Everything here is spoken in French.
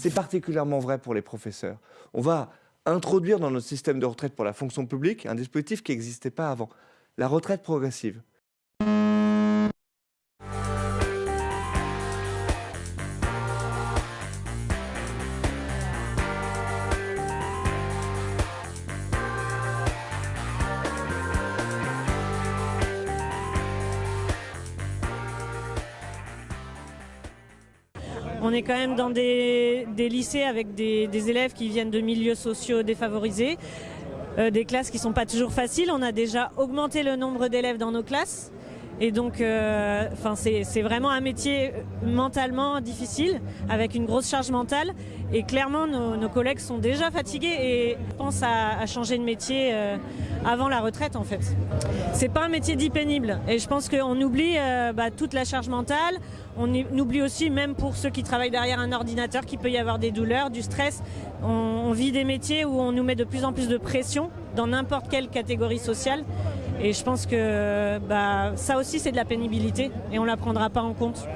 C'est particulièrement vrai pour les professeurs. On va introduire dans notre système de retraite pour la fonction publique un dispositif qui n'existait pas avant, la retraite progressive. On est quand même dans des, lycées avec des, élèves qui viennent de milieux sociaux défavorisés, euh, des classes qui ne sont pas toujours faciles. On a déjà augmenté le nombre d'élèves dans nos classes. Et donc, euh, c'est vraiment un métier mentalement difficile, avec une grosse charge mentale. Et clairement, nos, collègues sont déjà fatigués et pensent à, changer de métier euh, avant la retraite, en fait. C'est pas un métier dit pénible. Et je pense qu'on oublie euh, bah, toute la charge mentale. On oublie aussi, même pour ceux qui travaillent derrière un ordinateur, qu'il peut y avoir des douleurs, du stress. On, vit des métiers où on nous met de plus en plus de pression dans n'importe quelle catégorie sociale. Et je pense que bah, ça aussi, c'est de la pénibilité et on ne la prendra pas en compte.